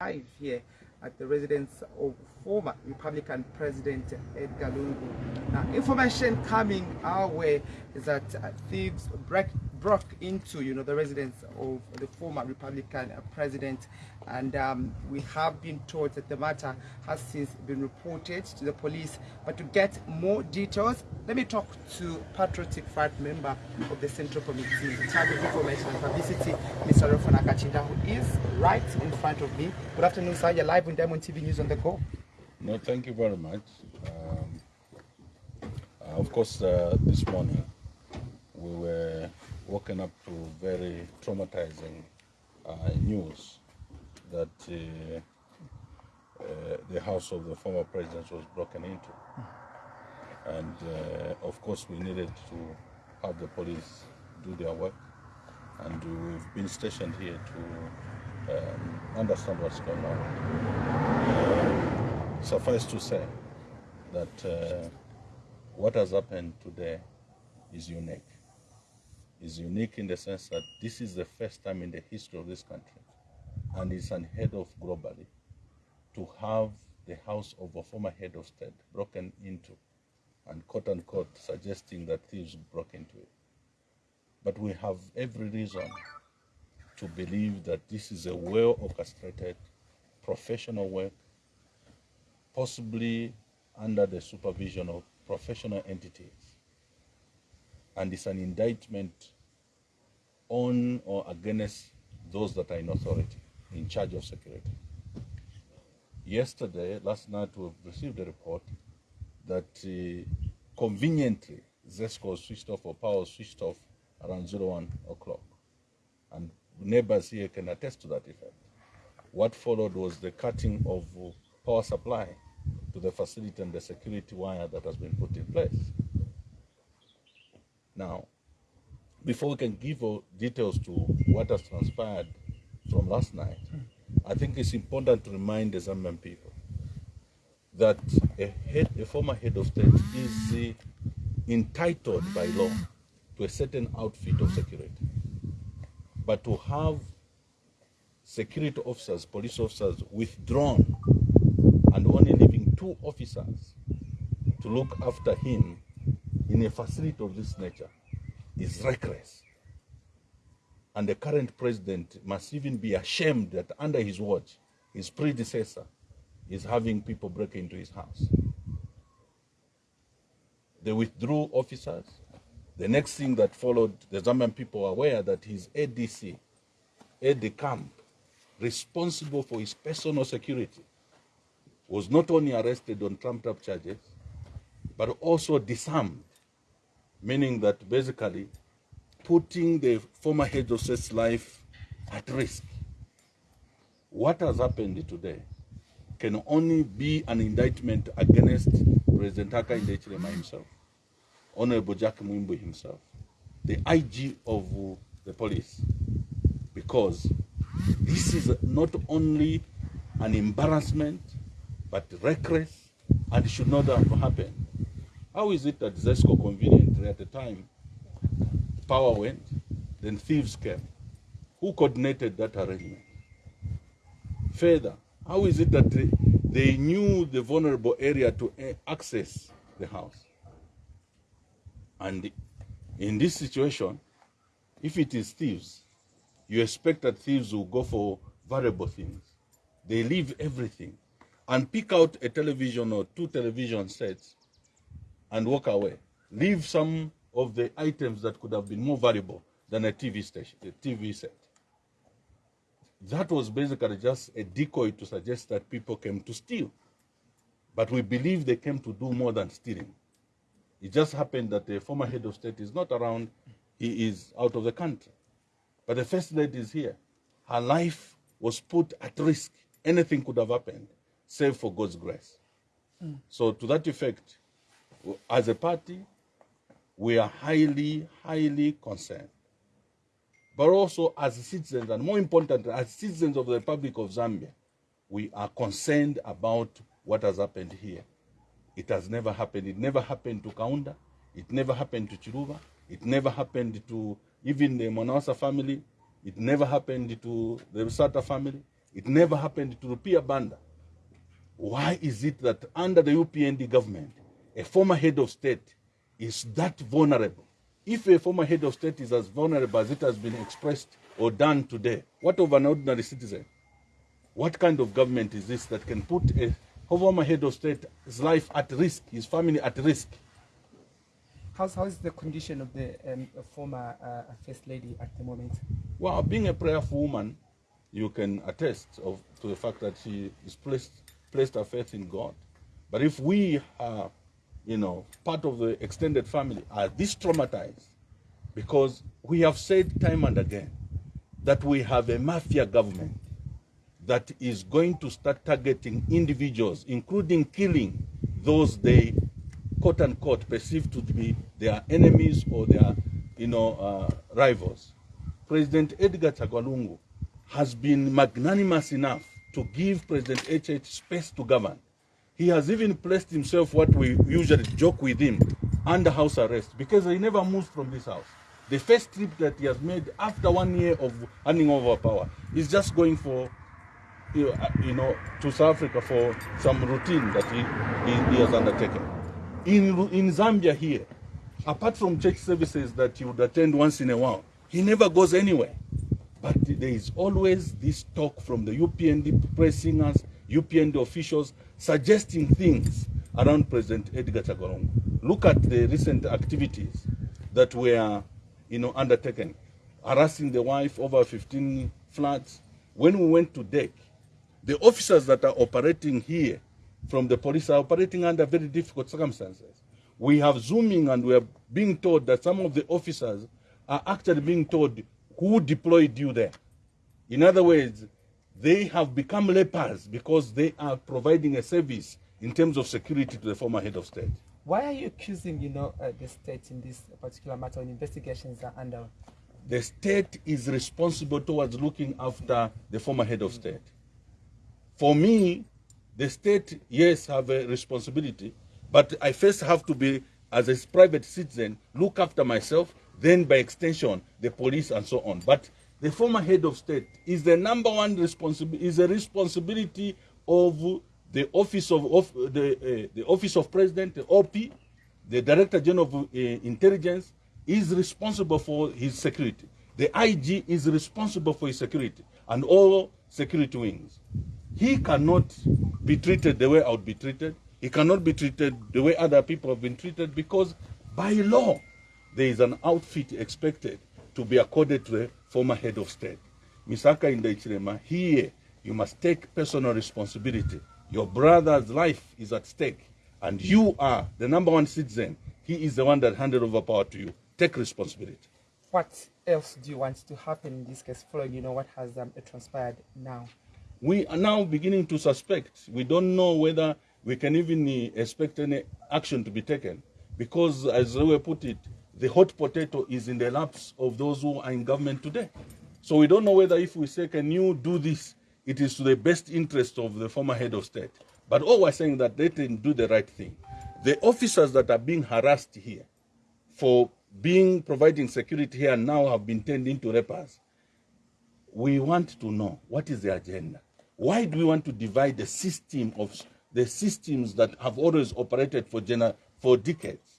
live here at the residence of former Republican President Edgar Lungu. Now, information coming our way is that uh, thieves break, broke into, you know, the residence of the former Republican president, and um, we have been told that the matter has since been reported to the police. But to get more details, let me talk to Patriotic Front member of the Central Committee in charge of information and publicity, Mr. Raphael Nakacinda, who is right in front of me. Good afternoon, sir. You're live on Diamond TV News on the go. No, thank you very much. Um, uh, of course, uh, this morning we were woken up to very traumatizing uh, news that uh, uh, the house of the former president was broken into. And uh, of course, we needed to have the police do their work. And we've been stationed here to um, understand what's going on. Suffice to say that uh, what has happened today is unique. Is unique in the sense that this is the first time in the history of this country, and it's head of globally, to have the house of a former head of state broken into, and quote unquote suggesting that thieves broke into it. But we have every reason to believe that this is a well orchestrated professional work possibly under the supervision of professional entities. And it's an indictment on or against those that are in authority, in charge of security. Yesterday, last night, we received a report that uh, conveniently ZESCO switched off or power switched off around 01 o'clock. And neighbors here can attest to that effect. What followed was the cutting of uh, power supply to the facility and the security wire that has been put in place. Now, before we can give details to what has transpired from last night, I think it's important to remind the Zambian people that a, head, a former head of state is uh, entitled by law to a certain outfit of security. But to have security officers, police officers withdrawn and only leaving two officers to look after him in a facility of this nature is reckless. And the current president must even be ashamed that under his watch, his predecessor is having people break into his house. They withdrew officers. The next thing that followed, the Zambian people were aware that his ADC, AD camp, responsible for his personal security, was not only arrested on trumped up charges, but also disarmed, meaning that basically putting the former head of state's life at risk. What has happened today can only be an indictment against President Hakainde Hichilema himself, Honorable Jack Mwimbu himself, the IG of the police, because this is not only an embarrassment, but reckless and should not have happened. How is it that ZESCO conveniently at the time power went, then thieves came? Who coordinated that arrangement? Further, how is it that they, they knew the vulnerable area to access the house? And in this situation, if it is thieves, you expect that thieves will go for valuable things. They leave everything and pick out a television or two television sets and walk away. Leave some of the items that could have been more valuable than a TV station, a TV set. That was basically just a decoy to suggest that people came to steal. But we believe they came to do more than stealing. It just happened that the former head of state is not around, he is out of the country. But the first lady is here. Her life was put at risk. Anything could have happened, save for God's grace. Hmm. So, to that effect, as a party, we are highly, highly concerned. But also as citizens, and more importantly, as citizens of the Republic of Zambia, we are concerned about what has happened here. It has never happened. It never happened to Kaunda. It never happened to Chiluba. It never happened to even the Mwanawasa family. It never happened to the Sata family. It never happened to Rupia Banda. Why is it that under the UPND government, a former head of state is that vulnerable? If a former head of state is as vulnerable as it has been expressed or done today, what of an ordinary citizen? What kind of government is this that can put a former head of state's life at risk, his family at risk? How's, how's the condition of the um, former uh, First Lady at the moment? Well, being a prayerful woman, you can attest of, to the fact that she is placed, placed her faith in God. But if we are, you know, part of the extended family are this traumatized, because we have said time and again that we have a mafia government that is going to start targeting individuals, including killing those they quote unquote perceived to be their enemies or their you know uh, rivals. President Edgar Chagwa Lungu has been magnanimous enough to give President HH space to govern. He has even placed himself, what we usually joke with him, under house arrest because he never moves from this house. The first trip that he has made after one year of handing over power is just going for you know, uh, to South Africa for some routine that he, he, he has undertaken. In, in Zambia here, apart from church services that he would attend once in a while, he never goes anywhere. But there is always this talk from the UPND press singers, UPND officials, suggesting things around President Edgar Chagwa Lungu. Look at the recent activities that were, you know, undertaken, harassing the wife over 15 flats. When we went to deck, the officers that are operating here from the police are operating under very difficult circumstances. We have zooming and we are being told that some of the officers are actually being told who deployed you there. In other words, they have become lepers because they are providing a service in terms of security to the former head of state. Why are you accusing, you know, uh, the state in this particular matter when investigations are under? The state is responsible towards looking after the former head of state. For me, the state, yes, have a responsibility, but I first have to be, as a private citizen, look after myself, then by extension, the police and so on. But the former head of state is the number one responsibility, is a responsibility of the office of, of the, uh, the office of president, the OP, the director general of uh, intelligence, is responsible for his security. The IG is responsible for his security and all security wings. He cannot be treated the way I would be treated. He cannot be treated the way other people have been treated because by law, there is an outfit expected to be accorded to former head of state. Misaka Hakainde Hichilema, here you must take personal responsibility. Your brother's life is at stake, and you are the number one citizen. He is the one that handed over power to you. Take responsibility. What else do you want to happen in this case, following you know what has um, transpired now? we are now beginning to suspect. We don't know whether we can even uh, expect any action to be taken because, as we put it, the hot potato is in the laps of those who are in government today. So we don't know whether if we say, can you do this, it is to the best interest of the former head of state. But all we're saying that they didn't do the right thing. The officers that are being harassed here for being providing security here now have been turned into lepers. We want to know what is the agenda. Why do we want to divide the system of the systems that have always operated for for decades?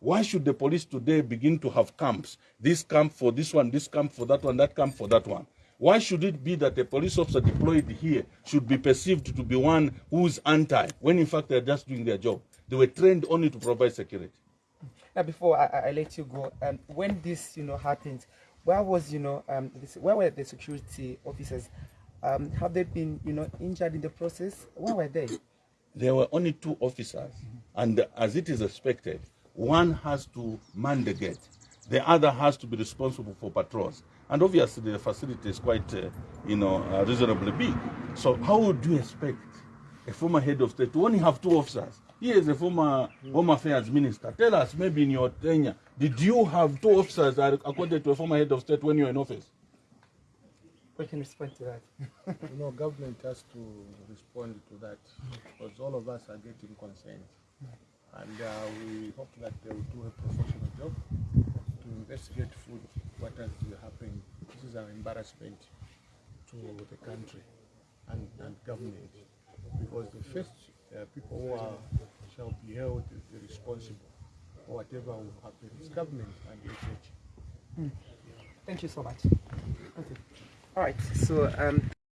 Why should the police today begin to have camps? This camp for this one, this camp for that one, that camp for that one. Why should it be that a police officer deployed here should be perceived to be one who's anti, when in fact they're just doing their job? They were trained only to provide security. Now, before I, I let you go, um, when this you know happened, where was you know um, this, where were the security officers? Um, have they been you know injured in the process? Where were they? There were only two officers, and as it is expected, one has to man the gate, the other has to be responsible for patrols. And obviously, the facility is quite, uh, you know, uh, reasonably big. So, how would you expect a former head of state to only have two officers? He is a former Home Affairs Minister. Tell us, maybe in your tenure, did you have two officers according to a former head of state when you were in office? We can respond to that. you know, government has to respond to that because all of us are getting concerned. And uh, we hope that they will do a professional job to investigate fully what has happened. This is an embarrassment to the country. and, and government. Because the first uh, people who are, shall be held responsible for whatever will happen is government and the church. Thank you so much. Okay. All right. So um,